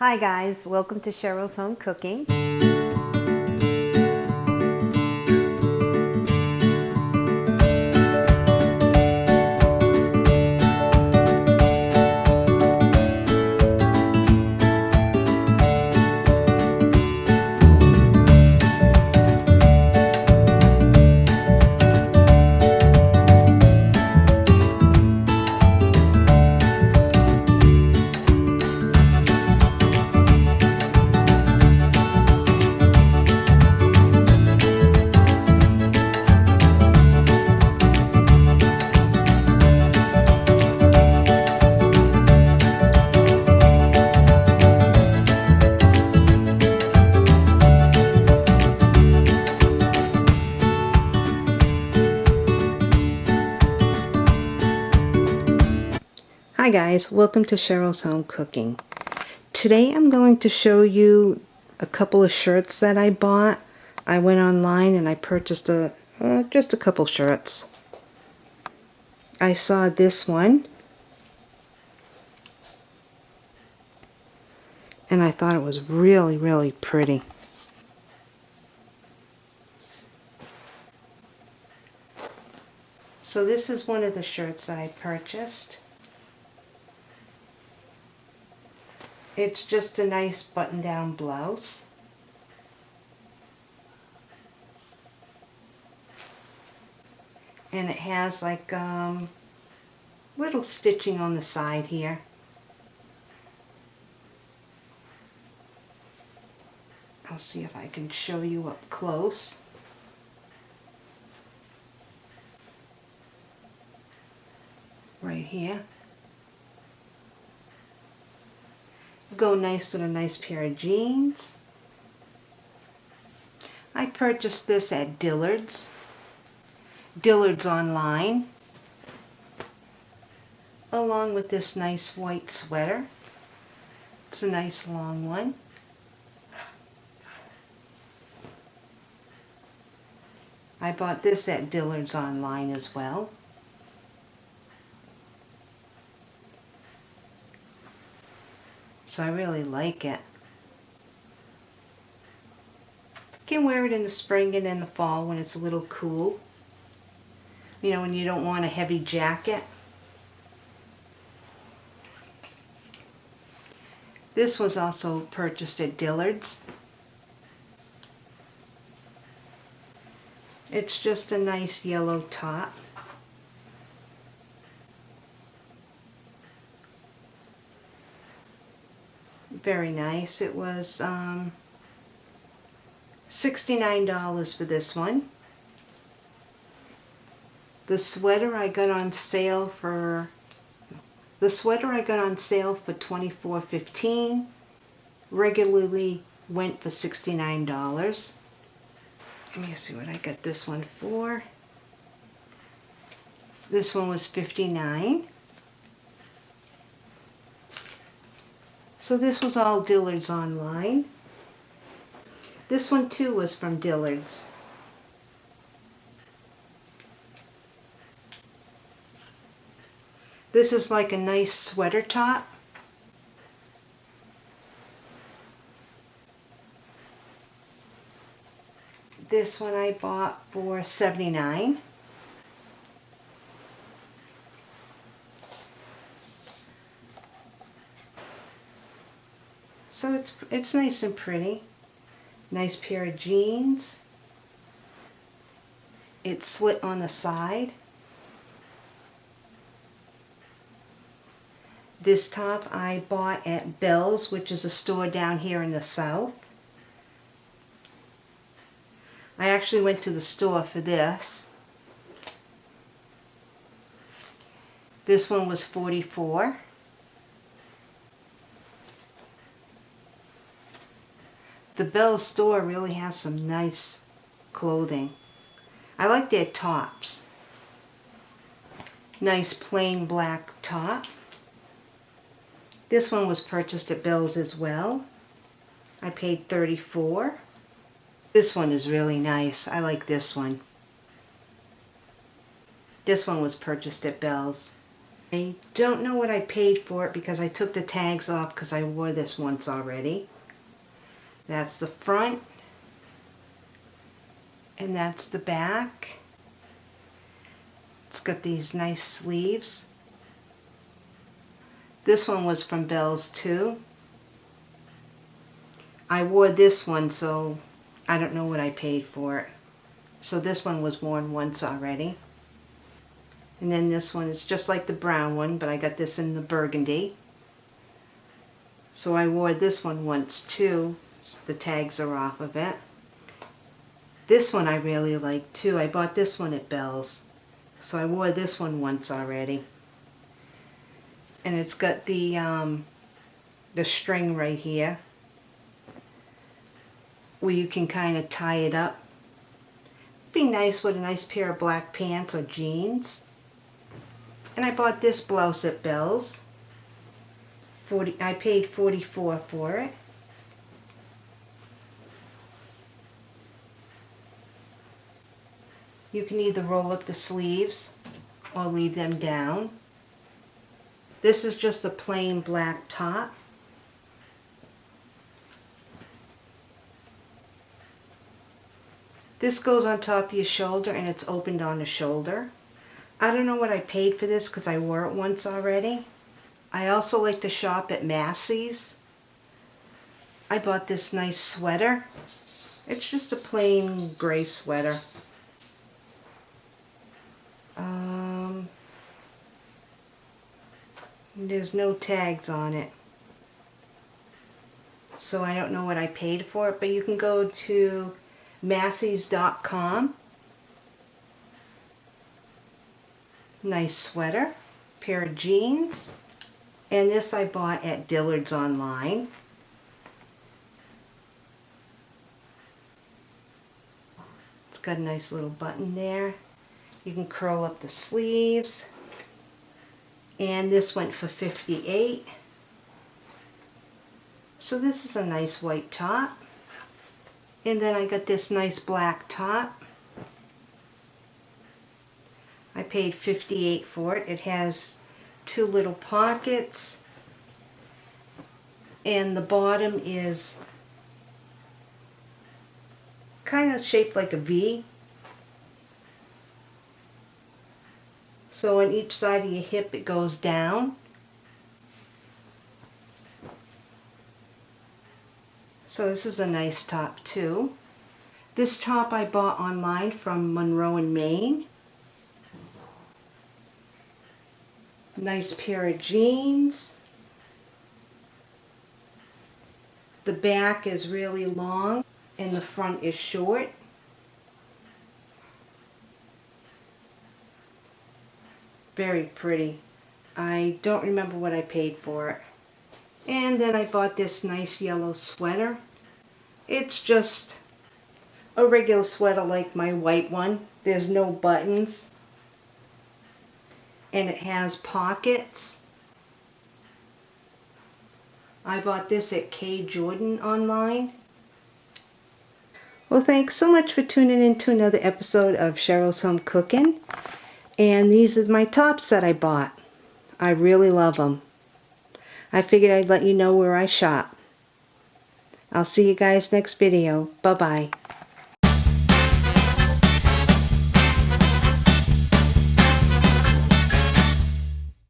Hi guys, welcome to Cheryl's Home Cooking. Hi guys, welcome to Cheryl's Home Cooking. Today I'm going to show you a couple of shirts that I bought. I went online and I purchased a uh, just a couple shirts. I saw this one and I thought it was really really pretty. So this is one of the shirts I purchased. It's just a nice button-down blouse. And it has like um, little stitching on the side here. I'll see if I can show you up close. Right here. Go nice with a nice pair of jeans. I purchased this at Dillard's. Dillard's online. Along with this nice white sweater. It's a nice long one. I bought this at Dillard's online as well. So I really like it. You can wear it in the spring and in the fall when it's a little cool. You know, when you don't want a heavy jacket. This was also purchased at Dillard's. It's just a nice yellow top. Very nice. It was um, $69 for this one. The sweater I got on sale for the sweater I got on sale for $24.15 regularly went for $69. Let me see what I got this one for. This one was 59 So this was all Dillard's online. This one too was from Dillard's. This is like a nice sweater top. This one I bought for 79 So it's, it's nice and pretty. Nice pair of jeans. It's slit on the side. This top I bought at Bealls, which is a store down here in the south. I actually went to the store for this. This one was 44 the Bell store really has some nice clothing. I like their tops. Nice plain black top. This one was purchased at Bealls as well. I paid 34 This one is really nice. I like this one. This one was purchased at Bealls. I don't know what I paid for it because I took the tags off because I wore this once already. That's the front. And that's the back. It's got these nice sleeves. This one was from Bealls too. I wore this one so I don't know what I paid for it. So this one was worn once already. And then this one is just like the brown one, but I got this in the burgundy. So I wore this one once too. The tags are off of it. This one I really like too. I bought this one at Bealls. So I wore this one once already. And it's got the um, the string right here where you can kind of tie it up. Be nice with a nice pair of black pants or jeans. And I bought this blouse at Bealls. 40, I paid 44 for it. You can either roll up the sleeves or leave them down. This is just a plain black top. This goes on top of your shoulder and it's opened on the shoulder. I don't know what I paid for this because I wore it once already. I also like to shop at Macy's. I bought this nice sweater. It's just a plain gray sweater. There's no tags on it. So I don't know what I paid for it, but you can go to Macy's.com. Nice sweater, pair of jeans, and this I bought at Dillard's online. It's got a nice little button there. You can curl up the sleeves. And this went for 58 So this is a nice white top. And then I got this nice black top. I paid 58 for it. It has two little pockets. And the bottom is kind of shaped like a V. So on each side of your hip it goes down. So this is a nice top too. This top I bought online from Monroe and Main. Nice pair of jeans. The back is really long and the front is short. Very pretty. I don't remember what I paid for it. And then I bought this nice yellow sweater. It's just a regular sweater like my white one. There's no buttons. And it has pockets. I bought this at K. Jordan online. Well, thanks so much for tuning in to another episode of Cheryl's Home Cooking. And these are my tops that I bought. I really love them. I figured I'd let you know where I shop. I'll see you guys next video. Bye-bye.